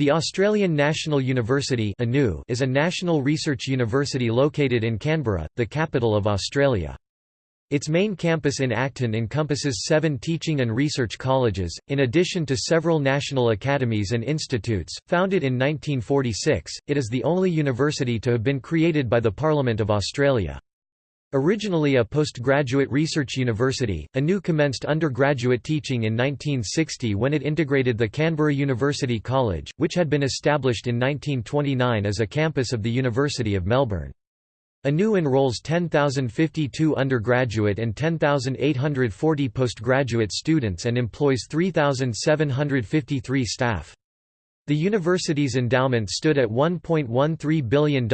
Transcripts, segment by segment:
The Australian National University is a national research university located in Canberra, the capital of Australia. Its main campus in Acton encompasses seven teaching and research colleges, in addition to several national academies and institutes. Founded in 1946, it is the only university to have been created by the Parliament of Australia. Originally a postgraduate research university, ANU commenced undergraduate teaching in 1960 when it integrated the Canberra University College, which had been established in 1929 as a campus of the University of Melbourne. ANU enrolls 10,052 undergraduate and 10,840 postgraduate students and employs 3,753 staff. The university's endowment stood at $1.13 billion in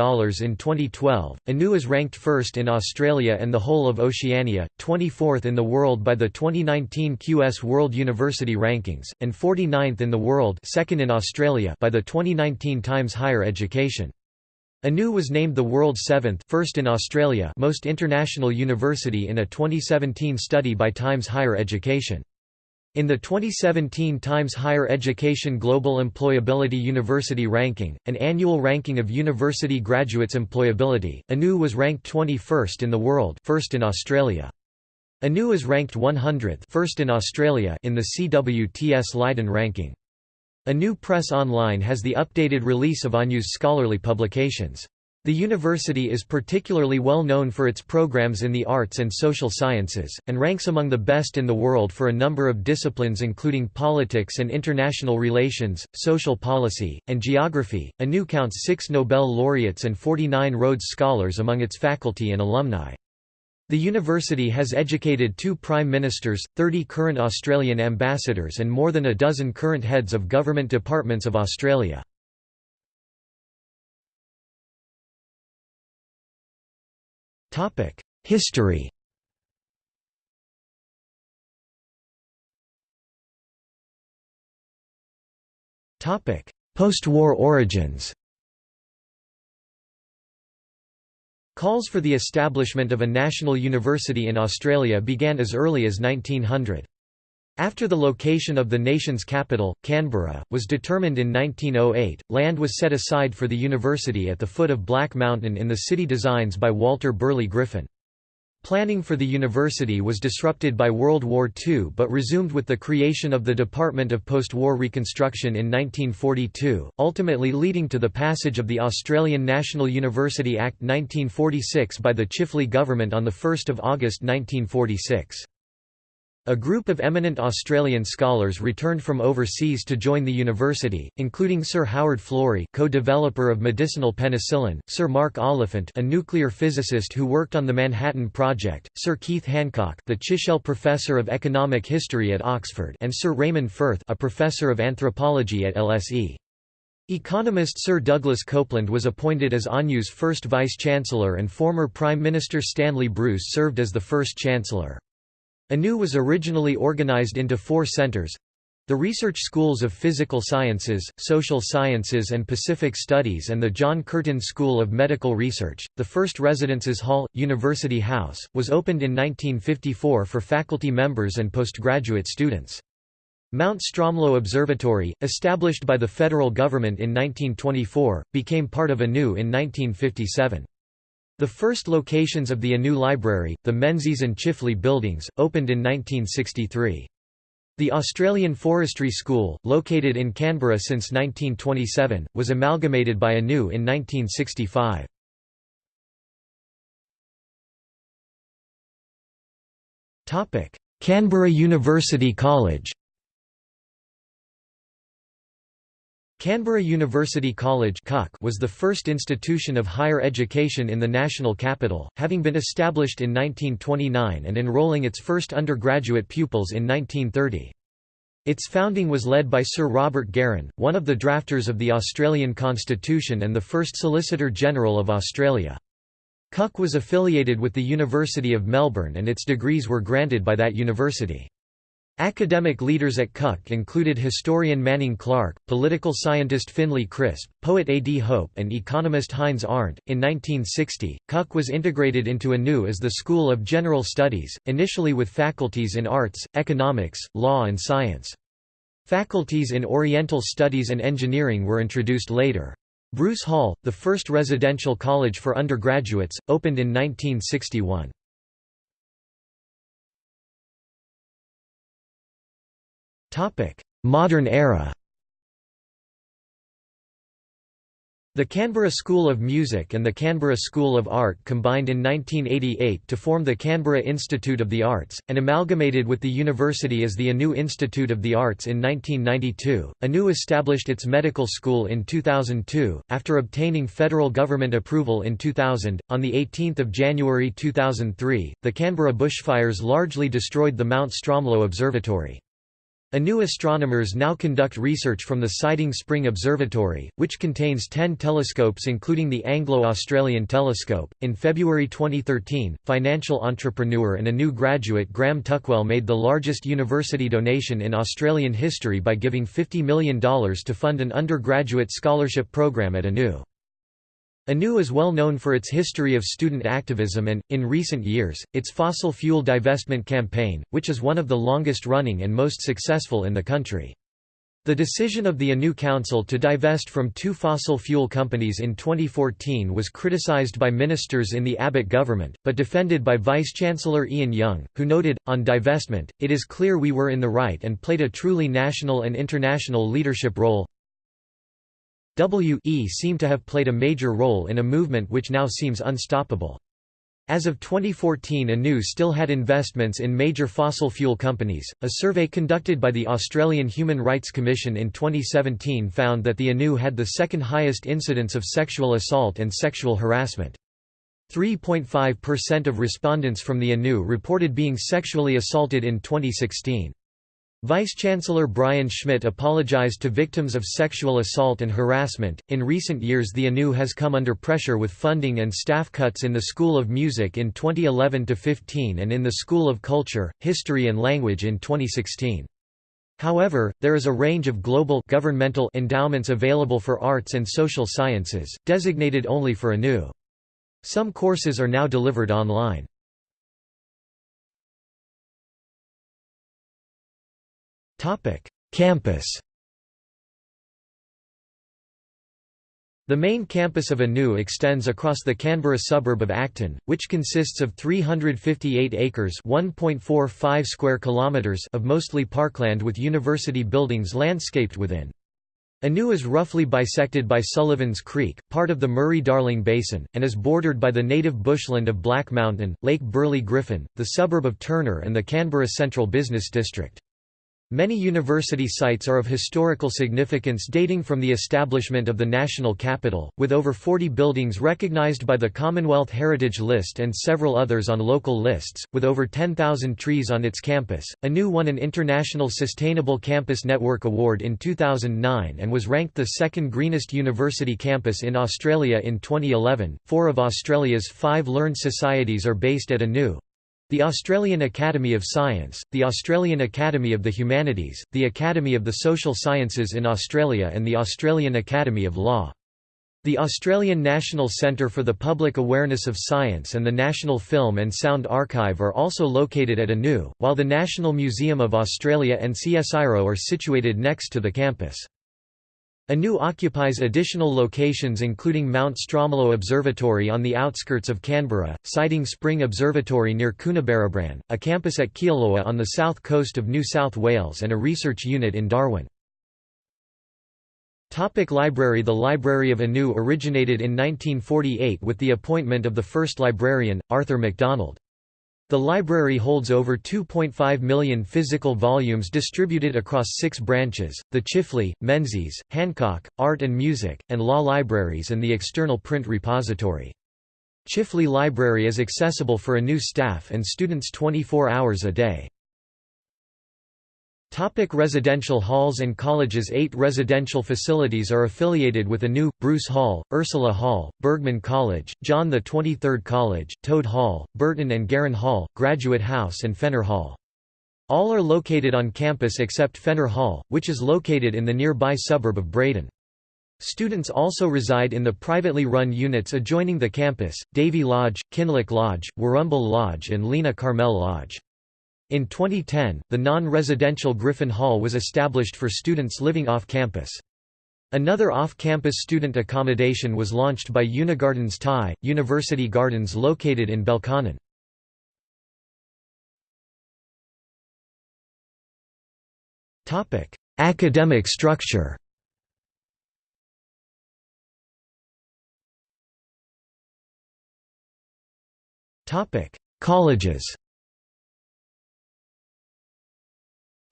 2012. ANU is ranked first in Australia and the whole of Oceania, 24th in the world by the 2019 QS World University Rankings, and 49th in the world second in Australia by the 2019 Times Higher Education. ANU was named the world's seventh first in Australia most international university in a 2017 study by Times Higher Education. In the 2017 Times Higher Education Global Employability University Ranking, an annual ranking of university graduates' employability, ANU was ranked 21st in the world first in Australia. ANU is ranked 100th first in Australia in the CWTS Leiden ranking. ANU Press Online has the updated release of ANU's scholarly publications. The university is particularly well known for its programs in the arts and social sciences, and ranks among the best in the world for a number of disciplines including politics and international relations, social policy, and geography. ANU counts six Nobel laureates and 49 Rhodes Scholars among its faculty and alumni. The university has educated two prime ministers, 30 current Australian ambassadors and more than a dozen current heads of government departments of Australia. History Post-war origins Calls for the establishment of a national university in Australia began as early as 1900. After the location of the nation's capital, Canberra, was determined in 1908, land was set aside for the university at the foot of Black Mountain in the city designs by Walter Burley Griffin. Planning for the university was disrupted by World War II but resumed with the creation of the Department of Post-War Reconstruction in 1942, ultimately leading to the passage of the Australian National University Act 1946 by the Chifley government on 1 August 1946. A group of eminent Australian scholars returned from overseas to join the university, including Sir Howard Florey co-developer of medicinal penicillin, Sir Mark Oliphant a nuclear physicist who worked on the Manhattan Project, Sir Keith Hancock the Chichele Professor of Economic History at Oxford and Sir Raymond Firth a Professor of Anthropology at LSE. Economist Sir Douglas Copeland was appointed as ANU's first Vice-Chancellor and former Prime Minister Stanley Bruce served as the first Chancellor. ANU was originally organized into four centers the research schools of Physical Sciences, Social Sciences and Pacific Studies and the John Curtin School of Medical Research. The first Residences Hall, University House, was opened in 1954 for faculty members and postgraduate students. Mount Stromlo Observatory, established by the federal government in 1924, became part of ANU in 1957. The first locations of the ANU Library, the Menzies and Chifley buildings, opened in 1963. The Australian Forestry School, located in Canberra since 1927, was amalgamated by ANU in 1965. Canberra University College Canberra University College was the first institution of higher education in the national capital, having been established in 1929 and enrolling its first undergraduate pupils in 1930. Its founding was led by Sir Robert Garran, one of the drafters of the Australian Constitution and the first Solicitor General of Australia. CUC was affiliated with the University of Melbourne and its degrees were granted by that university. Academic leaders at CUC included historian Manning Clark, political scientist Finlay Crisp, poet A. D. Hope, and economist Heinz Arndt. In 1960, CUC was integrated into ANU as the School of General Studies, initially with faculties in arts, economics, law, and science. Faculties in Oriental Studies and Engineering were introduced later. Bruce Hall, the first residential college for undergraduates, opened in 1961. Modern era The Canberra School of Music and the Canberra School of Art combined in 1988 to form the Canberra Institute of the Arts, and amalgamated with the university as the ANU Institute of the Arts in 1992. ANU established its medical school in 2002, after obtaining federal government approval in 2000. On 18 January 2003, the Canberra bushfires largely destroyed the Mount Stromlo Observatory. ANU astronomers now conduct research from the Siding Spring Observatory, which contains 10 telescopes including the Anglo-Australian Telescope. In February 2013, financial entrepreneur and ANU graduate Graham Tuckwell made the largest university donation in Australian history by giving $50 million to fund an undergraduate scholarship program at ANU. ANU is well known for its history of student activism and, in recent years, its fossil fuel divestment campaign, which is one of the longest-running and most successful in the country. The decision of the ANU Council to divest from two fossil fuel companies in 2014 was criticized by ministers in the Abbott government, but defended by Vice-Chancellor Ian Young, who noted, on divestment, it is clear we were in the right and played a truly national and international leadership role. W.E. seem to have played a major role in a movement which now seems unstoppable. As of 2014 ANU still had investments in major fossil fuel companies. A survey conducted by the Australian Human Rights Commission in 2017 found that the ANU had the second highest incidence of sexual assault and sexual harassment. 3.5% of respondents from the ANU reported being sexually assaulted in 2016. Vice-Chancellor Brian Schmidt apologized to victims of sexual assault and harassment. In recent years, the ANU has come under pressure with funding and staff cuts in the School of Music in 2011 to 15 and in the School of Culture, History and Language in 2016. However, there is a range of global governmental endowments available for arts and social sciences, designated only for ANU. Some courses are now delivered online. Campus The main campus of ANU extends across the Canberra suburb of Acton, which consists of 358 acres (1.45 square kilometers) of mostly parkland with university buildings landscaped within. ANU is roughly bisected by Sullivan's Creek, part of the Murray-Darling Basin, and is bordered by the native bushland of Black Mountain, Lake Burley-Griffin, the suburb of Turner and the Canberra Central Business District. Many university sites are of historical significance dating from the establishment of the national capital, with over 40 buildings recognized by the Commonwealth Heritage List and several others on local lists, with over 10,000 trees on its campus. ANU won an International Sustainable Campus Network Award in 2009 and was ranked the second greenest university campus in Australia in 2011. Four of Australia's five learned societies are based at ANU, the Australian Academy of Science, the Australian Academy of the Humanities, the Academy of the Social Sciences in Australia and the Australian Academy of Law. The Australian National Centre for the Public Awareness of Science and the National Film and Sound Archive are also located at ANU, while the National Museum of Australia and CSIRO are situated next to the campus. ANU occupies additional locations including Mount Stromlo Observatory on the outskirts of Canberra, Siding Spring Observatory near Coonabarabran, a campus at Kioloa on the south coast of New South Wales and a research unit in Darwin. Topic library The Library of ANU originated in 1948 with the appointment of the first librarian, Arthur MacDonald. The library holds over 2.5 million physical volumes distributed across six branches, the Chifley, Menzies, Hancock, Art and Music, and Law Libraries and the external print repository. Chifley Library is accessible for a new staff and students 24 hours a day. Topic residential halls and colleges Eight residential facilities are affiliated with ANU, Bruce Hall, Ursula Hall, Burgmann College, John the 23rd College, Toad Hall, Burton and Garran Hall, Graduate House and Fenner Hall. All are located on campus except Fenner Hall, which is located in the nearby suburb of Braddon. Students also reside in the privately run units adjoining the campus, Davey Lodge, Kinloch Lodge, Warrumbul Lodge and Lena Karmel Lodge. In 2010, the non-residential Griffin Hall was established for students living off campus. Another off-campus student accommodation was launched by Unigardens Thai, University Gardens located in Belconnen. Academic structure Colleges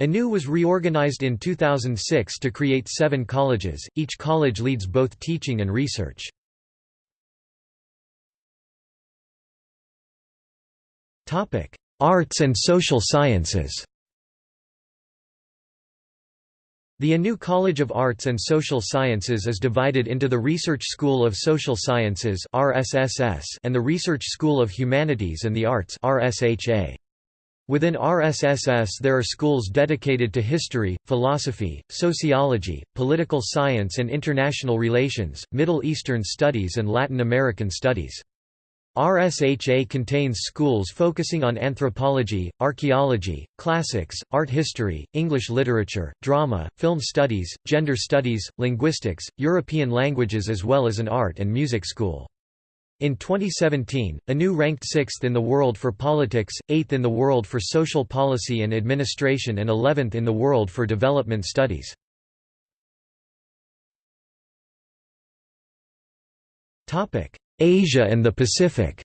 ANU was reorganized in 2006 to create seven colleges, each college leads both teaching and research. Arts and social sciences. The ANU College of Arts and Social Sciences is divided into the Research School of Social Sciences and the Research School of Humanities and the Arts Within RSSS there are schools dedicated to history, philosophy, sociology, political science and international relations, Middle Eastern studies and Latin American studies. RSHA contains schools focusing on anthropology, archaeology, classics, art history, English literature, drama, film studies, gender studies, linguistics, European languages as well as an art and music school. In 2017, ANU ranked 6th in the world for politics, 8th in the world for social policy and administration and 11th in the world for development studies. Asia and the Pacific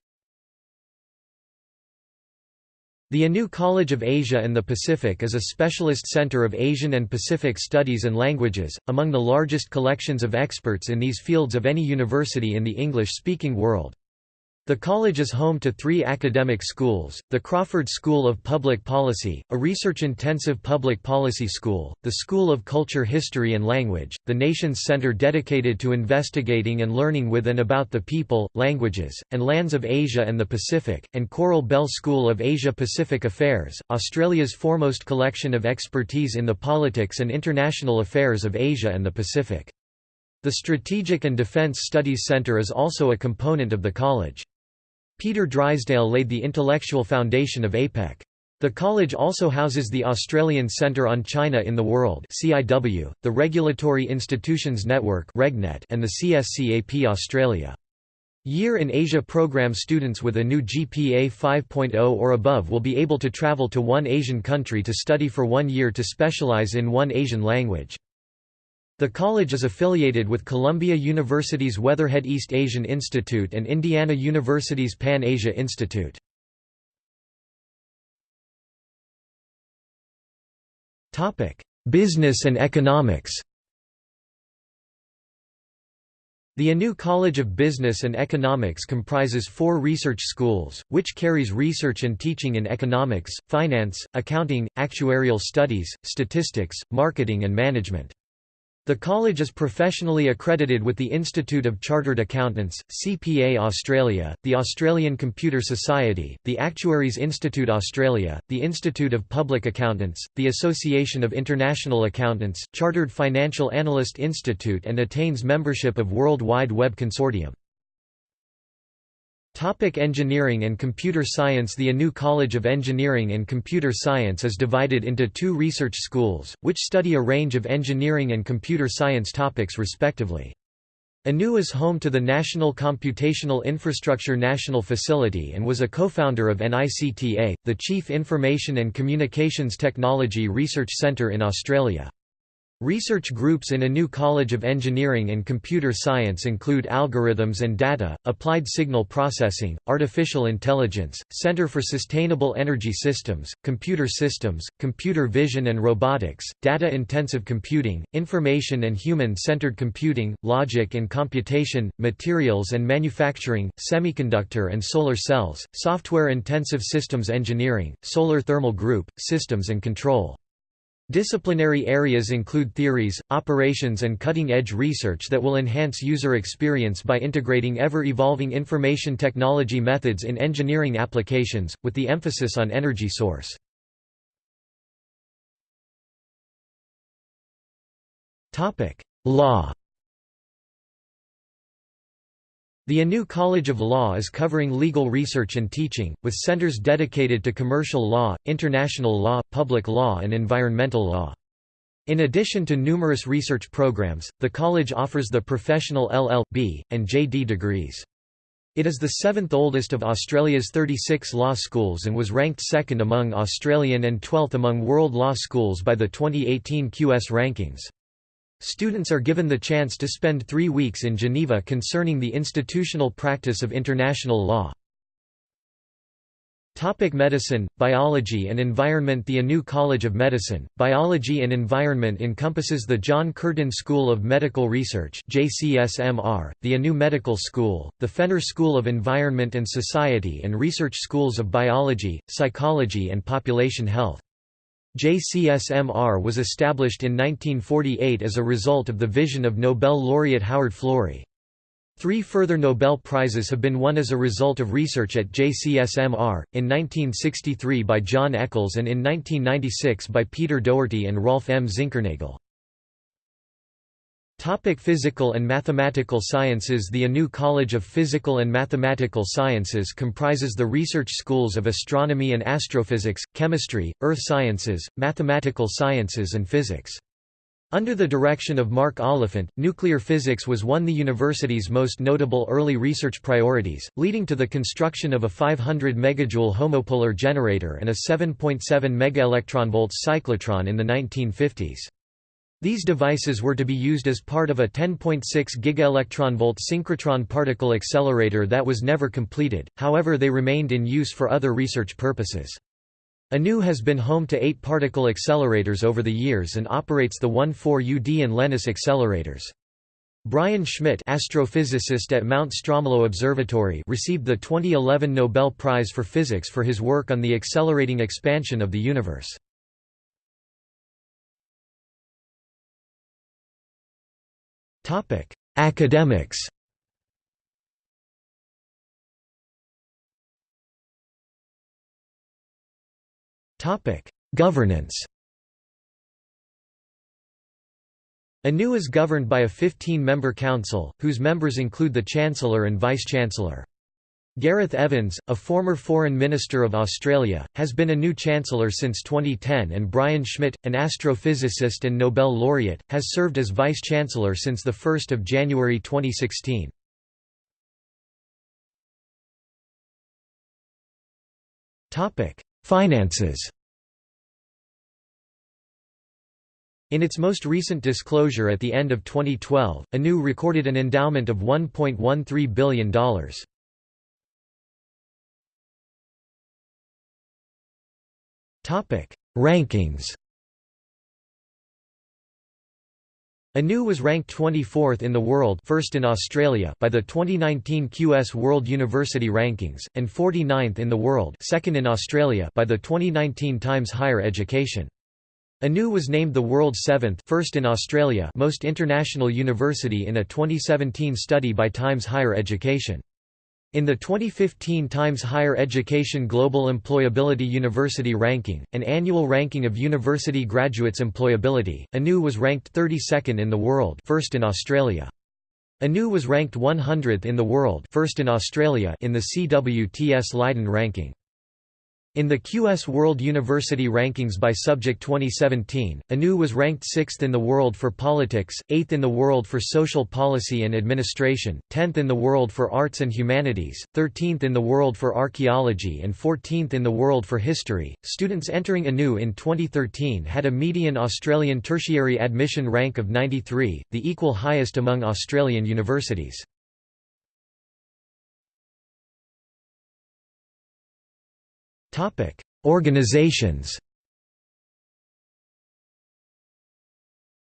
The ANU College of Asia and the Pacific is a specialist center of Asian and Pacific studies and languages, among the largest collections of experts in these fields of any university in the English-speaking world. The college is home to three academic schools, the Crawford School of Public Policy, a research-intensive public policy school, the School of Culture History and Language, the nation's center dedicated to investigating and learning with and about the people, languages, and lands of Asia and the Pacific, and Coral Bell School of Asia-Pacific Affairs, Australia's foremost collection of expertise in the politics and international affairs of Asia and the Pacific. The Strategic and Defence Studies Centre is also a component of the college. Peter Drysdale laid the intellectual foundation of APEC. The college also houses the Australian Centre on China in the World (CIW), the Regulatory Institutions Network (RegNet), and the CSCAP Australia. Year in Asia program students with a new GPA 5.0 or above will be able to travel to one Asian country to study for one year to specialize in one Asian language. The college is affiliated with Columbia University's Weatherhead East Asian Institute and Indiana University's Pan Asia Institute. Business and economics The ANU College of Business and Economics comprises four research schools, which carries research and teaching in economics, finance, accounting, actuarial studies, statistics, marketing and management. The college is professionally accredited with the Institute of Chartered Accountants, CPA Australia, the Australian Computer Society, the Actuaries Institute Australia, the Institute of Public Accountants, the Association of International Accountants, Chartered Financial Analyst Institute and attains membership of World Wide Web Consortium. Topic engineering and computer science The ANU College of Engineering and Computer Science is divided into two research schools, which study a range of engineering and computer science topics respectively. ANU is home to the National Computational Infrastructure National Facility and was a co-founder of NICTA, the Chief Information and Communications Technology Research Centre in Australia. Research groups in a new College of Engineering and Computer Science include Algorithms and Data, Applied Signal Processing, Artificial Intelligence, Center for Sustainable Energy Systems, Computer Systems, Computer Vision and Robotics, Data-Intensive Computing, Information and Human-Centered Computing, Logic and Computation, Materials and Manufacturing, Semiconductor and Solar Cells, Software-Intensive Systems Engineering, Solar Thermal Group, Systems and Control. Disciplinary areas include theories, operations and cutting-edge research that will enhance user experience by integrating ever-evolving information technology methods in engineering applications, with the emphasis on energy source. Law The ANU College of Law is covering legal research and teaching, with centers dedicated to commercial law, international law, public law and environmental law. In addition to numerous research programs, the college offers the professional LL.B. and JD degrees. It is the seventh oldest of Australia's 36 law schools and was ranked second among Australian and 12th among world law schools by the 2018 QS rankings. Students are given the chance to spend three weeks in Geneva concerning the institutional practice of international law. Topic medicine, biology and environment The ANU College of Medicine, Biology and Environment encompasses the John Curtin School of Medical Research JCSMR, the ANU Medical School, the Fenner School of Environment and Society and Research Schools of Biology, Psychology and Population Health. JCSMR was established in 1948 as a result of the vision of Nobel laureate Howard Florey. Three further Nobel Prizes have been won as a result of research at JCSMR, in 1963 by John Eccles and in 1996 by Peter Doherty and Rolf M. Zinkernagel. Topic physical and mathematical sciences The ANU College of Physical and Mathematical Sciences comprises the research schools of astronomy and astrophysics, chemistry, earth sciences, mathematical sciences and physics. Under the direction of Mark Oliphant, nuclear physics was one the university's most notable early research priorities, leading to the construction of a 500 megajoule homopolar generator and a 7.7 megaelectronvolt cyclotron in the 1950s. These devices were to be used as part of a 10.6 gigaelectronvolt synchrotron particle accelerator that was never completed, however they remained in use for other research purposes. ANU has been home to eight particle accelerators over the years and operates the 1,4-UD and Lennis accelerators. Brian Schmidt astrophysicist at Mount Stromlo Observatory received the 2011 Nobel Prize for Physics for his work on the accelerating expansion of the universe. Academics Topic: Governance ANU is governed by a 15-member council, whose members include the Chancellor and Vice-Chancellor. Gareth Evans, a former Foreign Minister of Australia, has been a new Chancellor since 2010 and Brian Schmidt, an astrophysicist and Nobel laureate, has served as Vice-Chancellor since 1 January 2016. Finances In its most recent disclosure at the end of 2012, ANU recorded an endowment of $1.13 billion. Topic: Rankings. ANU was ranked 24th in the world first in Australia by the 2019 QS World University Rankings, and 49th in the world second in Australia by the 2019 Times Higher Education. ANU was named the world's seventh first in Australia most international university in a 2017 study by Times Higher Education. In the 2015 Times Higher Education Global Employability University Ranking, an annual ranking of university graduates' employability, ANU was ranked 32nd in the world first in Australia. ANU was ranked 100th in the world first in Australia in the CWTS Leiden ranking. In the QS World University Rankings by Subject 2017, ANU was ranked 6th in the world for politics, 8th in the world for social policy and administration, 10th in the world for arts and humanities, 13th in the world for archaeology, and 14th in the world for history. Students entering ANU in 2013 had a median Australian tertiary admission rank of 93, the equal highest among Australian universities. Organizations.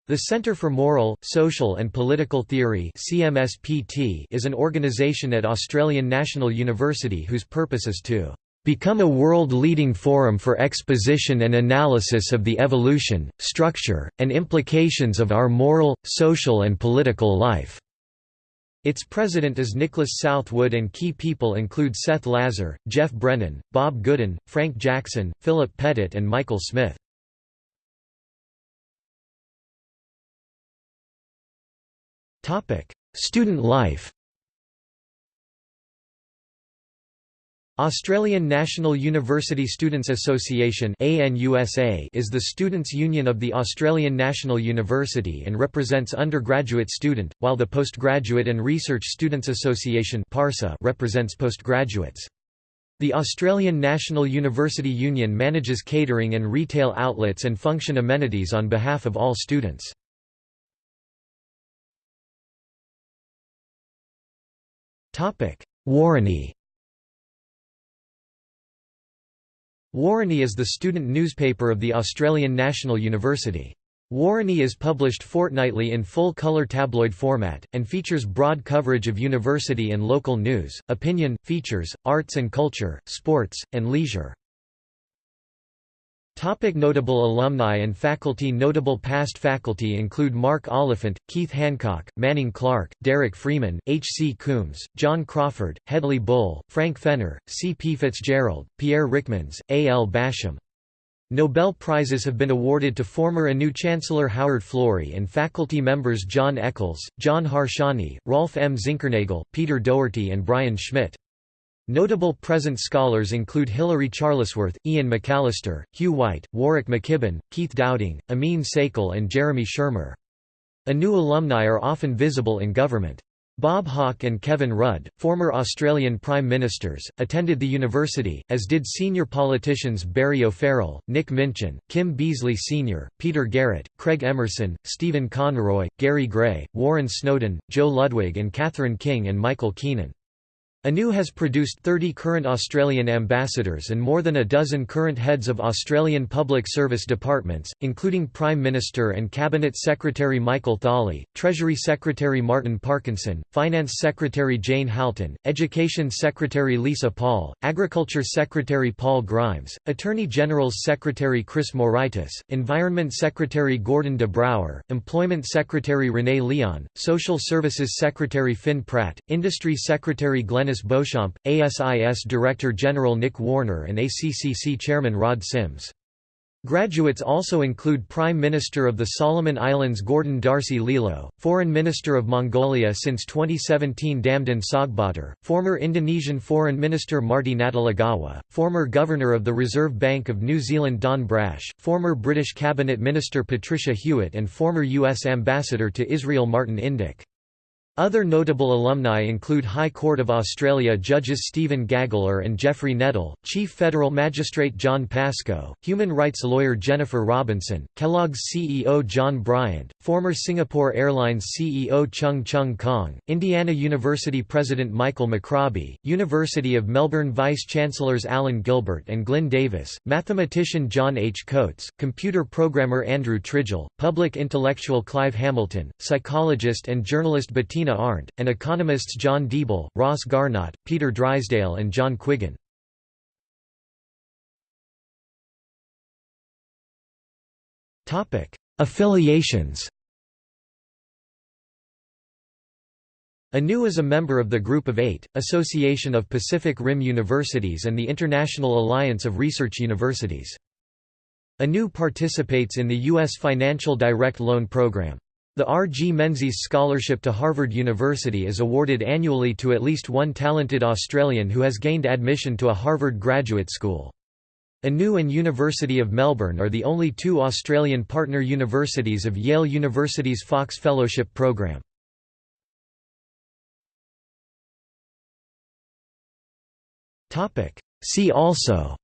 The Center for Moral, Social and Political Theory is an organization at Australian National University whose purpose is to become a world-leading forum for exposition and analysis of the evolution, structure, and implications of our moral, social and political life." Its president is Nicholas Southwood and key people include Seth Lazar, Geoff Brennan, Bob Goodin, Frank Jackson, Philip Pettit and Michael Smith. Student life Australian National University Students Association is the students' union of the Australian National University and represents undergraduate student, while the Postgraduate and Research Students Association represents postgraduates. The Australian National University Union manages catering and retail outlets and function amenities on behalf of all students. Woroni Woroni is the student newspaper of the Australian National University. Woroni is published fortnightly in full-colour tabloid format, and features broad coverage of university and local news, opinion, features, arts and culture, sports, and leisure. Topic notable alumni and faculty Notable past faculty include Mark Oliphant, Keith Hancock, Manning Clark, Derek Freeman, H. C. Coombs, John Crawford, Hedley Bull, Frank Fenner, C. P. Fitzgerald, Pierre Rickmans, A. L. Basham. Nobel Prizes have been awarded to former ANU Chancellor Howard Florey and faculty members John Eccles, John Harsanyi, Rolf M. Zinkernagel, Peter Doherty and Brian Schmidt. Notable present scholars include Hilary Charlesworth, Ian McAllister, Hugh White, Warwick McKibbin, Keith Dowding, Amin Saikal and Jeremy Shearmur. ANU alumni are often visible in government. Bob Hawke and Kevin Rudd, former Australian Prime Ministers, attended the university, as did senior politicians Barry O'Farrell, Nick Minchin, Kim Beazley Sr., Peter Garrett, Craig Emerson, Stephen Conroy, Gary Gray, Warren Snowdon, Joe Ludwig and Catherine King and Michael Keenan. ANU has produced 30 current Australian ambassadors and more than a dozen current heads of Australian public service departments, including Prime Minister and Cabinet Secretary Michael Thawley, Treasury Secretary Martin Parkinson, Finance Secretary Jane Halton, Education Secretary Lisa Paul, Agriculture Secretary Paul Grimes, Attorney General's Secretary Chris Moraitis, Environment Secretary Gordon de Brouwer, Employment Secretary Renee Leon, Social Services Secretary Finn Pratt, Industry Secretary Glenn Dennis Beauchamp, ASIS Director General Nick Warner and ACCC Chairman Rod Sims. Graduates also include Prime Minister of the Solomon Islands Gordon Darcy Lilo, Foreign Minister of Mongolia since 2017 Damdin Tsogtbaatar, former Indonesian Foreign Minister Marty Natalegawa, former Governor of the Reserve Bank of New Zealand Don Brash, former British Cabinet Minister Patricia Hewitt and former U.S. Ambassador to Israel Martin Indyk. Other notable alumni include High Court of Australia judges Stephen Gageler and Geoffrey Nettle, Chief Federal Magistrate John Pascoe, human rights lawyer Jennifer Robinson, Kellogg's CEO John Bryant, former Singapore Airlines CEO Cheong Choong Kong, Indiana University President Michael McRobbie, University of Melbourne Vice-Chancellors Alan Gilbert and Glyn Davis, mathematician John H. Coates, computer programmer Andrew Tridgell, public intellectual Clive Hamilton, psychologist and journalist Bettina Arndt, and economists John Deeble, Ross Garnaut, Peter Drysdale and John Quiggin. Affiliations ANU is a member of the Group of Eight, Association of Pacific Rim Universities and the International Alliance of Research Universities. ANU participates in the U.S. Financial Direct Loan Program. The R. G. Menzies Scholarship to Harvard University is awarded annually to at least one talented Australian who has gained admission to a Harvard graduate school. ANU and University of Melbourne are the only two Australian partner universities of Yale University's Fox Fellowship program. See also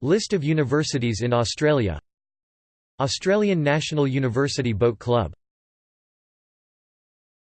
List of universities in Australia Australian National University Boat Club